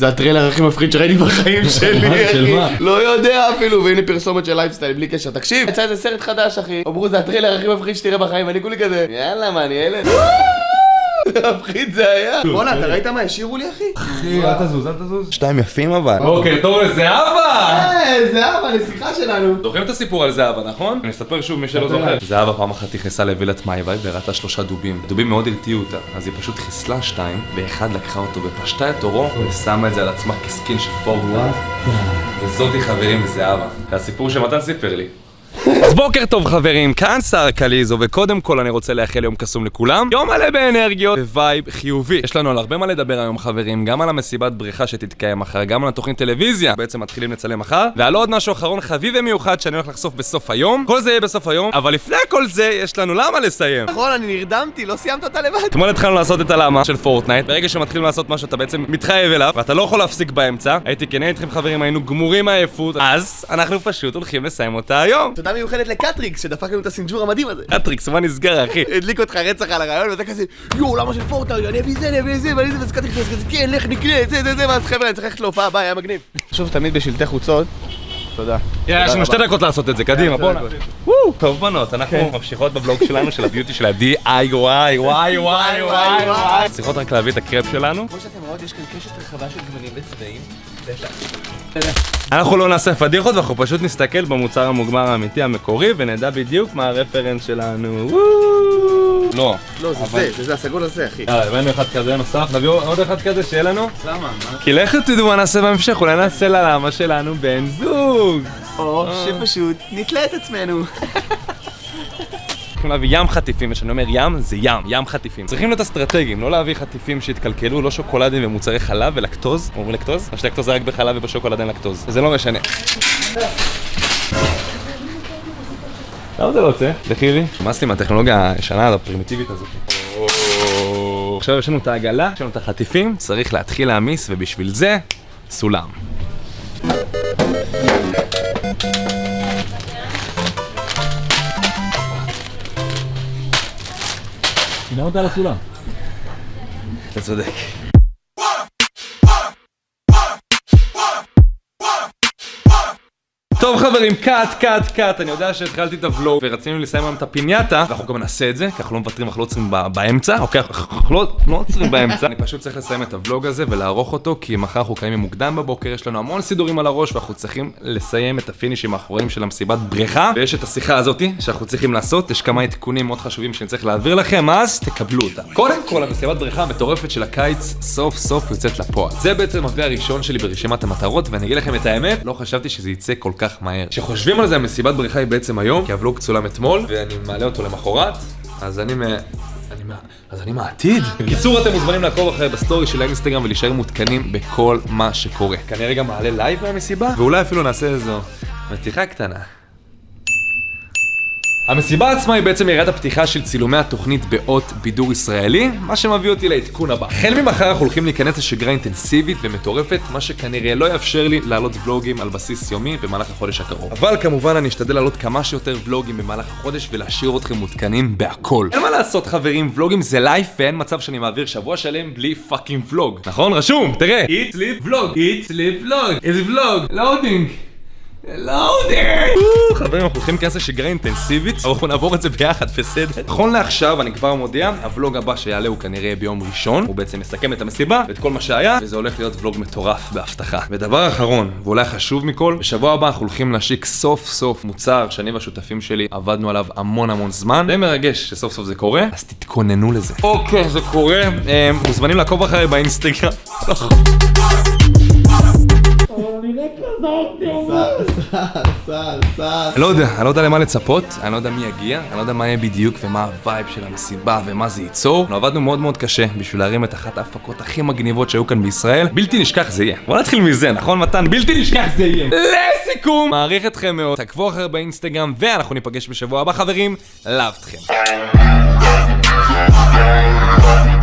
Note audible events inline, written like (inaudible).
זה הטריילר הכי מפחיד שראיתי בחיים (laughs) שלי, של אחי. מה? לא יודע אפילו, והנה פרסומת של לייפסטייל בלי קשר. תקשיב, יצא איזה סרט חדש, אחי. אמרו, זה הטריילר הכי מפחיד שתראה בחיים, אני כולי כזה, יאללה, מה, אני ילד? מפחיד זה היה. בואנה, אתה ראית מה השאירו לי, אחי? אחי, אל תזוז, אל תזוז. שתיים יפים אבל. בוקר טוב לזהבה! אה, זהבה, נסיכה שלנו. זוכרים את הסיפור על זהבה, נכון? אני אספר שוב מי שלא זוכר. זהבה פעם אחת נכנסה לווילת מאיווי וראתה שלושה דובים. הדובים מאוד הרתיעו אותה, אז היא פשוט חיסלה שתיים, ואחד לקחה אותו ופשטה את עורו, ושמה את זה על עצמה כ skin של פורטנייט. וזאתי חברים זהבה. זה הסיפור שמתן סיפר לי. אז בוקר טוב חברים, כאן שר קליזו, וקודם כל אני רוצה לאחל יום קסום לכולם. יום מלא באנרגיות vibe חיובי. יש לנו על הרבה מה לדבר היום חברים, גם על המסיבת בריכה שתתקיים מחר, גם על התוכנית טלוויזיה, בעצם מתחילים לצלם מחר, ועל עוד משהו אחרון חביב ומיוחד שאני הולך לחשוף בסוף היום. כל זה יהיה בסוף היום, אבל לפני כל זה, יש לנו למה לסיים. נכון, אני נרדמתי, לא סיימת אותה לבד. אתמול התחלנו לעשות את הלמה של פורטנייט, ברגע שמתחילים לעשות משהו אתה בעצם מתחייב אליו, ואתה לא יכול להפסיק באמצע. הייתי כנה איתכם חברים, היינו גמורים מעייפות, אז אנחנו פשוט הולכים לסיים אותה היום. תודה מיוחדת לקטריקס שדפק לנו את הסינג'ור המדהים הזה. קטריקס, מה נסגר אחי? (laughs) הדליק אותך רצח על הרעיון ואתה כזה יואו למה של פורטנייט אני אביא זה אני אביא זה ואני זה ואז קטריקס כזה כן לך נקנה זה זה זה ואז חבר'ה אני צריך ללכת להופעה הבאה היה מגניב. שוב תמיד בשלטי חוצות. תודה. יאללה, יש לנו שתי דקות לעשות את זה, קדימה, בואנה. וואו, טוב בנות, אנחנו כן. ממשיכות בבלוג שלנו של ה beauty של ה-DIY, וואי וואי וואי וואי צריכות רק להביא את הקרפ שלנו. כמו שאתם רואות יש כאן קשת רחבה של גוונים וצבעים. אנחנו לא נעשה פדיחות ואנחנו פשוט נסתכל במוצר המוגמר האמיתי המקורי ונדע בדיוק מה ה reference שלנו. וואו. לא. לא זה אבל- זה זה זה הסגול הזה אחי. יאללה, הבאנו אחד כזה נוסף, נביא עוד אחד כזה שיהיה לנו. למה? כי לכו תדעו מה נעשה בהמשך, אולי נעשה ללמה שלנו בן זוג. או שפשוט נתלה את עצמנו. צריכים להביא ים חטיפים, וכשאני אומר ים, זה ים, ים חטיפים. צריכים להיות אסטרטגיים, לא להביא חטיפים שהתקלקלו, לא שוקולדים ומוצרי חלב ולקטוז. אומרים לקטוז? שלקטוז זה רק בחלב ובשוקולד אין לקטוז. זה לא משנה. למה זה לא יוצא? לכי לי. נמאס לי מהטכנולוגיה הישנה הפרימיטיבית הזאת. עכשיו יש לנו את העגלה, יש לנו את החטיפים, צריך להתחיל להעמיס, ובשביל זה, סולם. למה אותה על הסולם? אתה צודק. טוב חברים, קאט, קאט, קאט, אני יודע שהתחלתי את הוולוג ורצינו לסיים היום את הפינייתה ואנחנו גם נעשה את זה, כי אנחנו לא מוותרים, אנחנו לא עוצרים באמצע, אוקיי, (laughs) אנחנו לא לא עוצרים באמצע אני פשוט צריך לסיים את הוולוג הזה ולערוך אותו, כי מחר אנחנו קיימים מוקדם בבוקר, יש לנו המון סידורים על הראש ואנחנו צריכים לסיים את הפינישים האחרונים של המסיבת בריכה ויש את השיחה הזאתי שאנחנו צריכים לעשות, יש כמה עדכונים מאוד חשובים שאני צריך להעביר לכם, אז תקבלו אותם. קודם כל, המסיבת בריכה המטורפת של הקיץ סוף סוף יוצאת לפועל. זה בעצם הראשון שלי ברשימת המטרות, ואני אגיד לכם את האמת, לא חשבתי שזה יצא כל כך מהר. כשחושבים על זה, המסיבת בריכה היא בעצם היום, כי הוולוג צולם אתמול, ואני מעלה אותו למחרת, אז אני מ... אני מה... אז אני מהעתיד. (laughs) בקיצור, אתם מוזמנים לעקוב אחרי ב story של האינסטגרם ולהישאר מעודכנים בכל מה שקורה. כנראה גם מעלה live מהמסיבה, ואולי אפילו נעשה איזו מתיחה קטנה. המסיבה עצמה היא בעצם יריית הפתיחה של צילומי התוכנית באות בידור ישראלי, מה שמביא אותי לעדכון הבא. החל ממחר אנחנו הולכים להיכנס לשגרה אינטנסיבית ומטורפת, מה שכנראה לא יאפשר לי לעלות ולוגים על בסיס יומי במהלך החודש הקרוב. אבל כמובן אני אשתדל לעלות כמה שיותר ולוגים במהלך החודש ולהשאיר אתכם מעודכנים בהכל. אין מה לעשות חברים, ולוגים זה life ואין מצב שאני מעביר שבוע שלם בלי fucking vlog. נכון? רשום, תראה. eat, sleep, vlog, eat, sleep, vlog, vlog, loading. loading! חברים, אנחנו הולכים להיכנס לשגרה אינטנסיבית, אבל אנחנו נעבור את זה ביחד, בסדר? נכון לעכשיו, אני כבר מודיע, הוולוג הבא שיעלה הוא כנראה ביום ראשון, הוא בעצם מסכם את המסיבה ואת כל מה שהיה, וזה הולך להיות ולוג מטורף בהבטחה. ודבר אחרון, ואולי חשוב מכל, בשבוע הבא אנחנו הולכים להשיק סוף סוף מוצר שאני והשותפים שלי עבדנו עליו המון המון זמן, די מרגש שסוף סוף זה קורה, אז תתכוננו לזה. אוקיי, זה קורה, אה, מוזמנים לעקוב אחריי באינסטגרם. (laughs) אני לא יודע, אני לא יודע למה לצפות, אני לא יודע מי יגיע, אני לא יודע מה יהיה בדיוק ומה ה vibe של המסיבה ומה זה ייצור. אנחנו עבדנו מאוד מאוד קשה בשביל להרים את אחת ההפקות הכי מגניבות שהיו כאן בישראל. בלתי נשכח זה יהיה. בוא נתחיל מזה, נכון מתן? בלתי נשכח זה יהיה. לסיכום! מעריך אתכם מאוד, תעקבו אחרי באינסטגרם ואנחנו ניפגש בשבוע הבא חברים, אוהב אתכם. Thank you.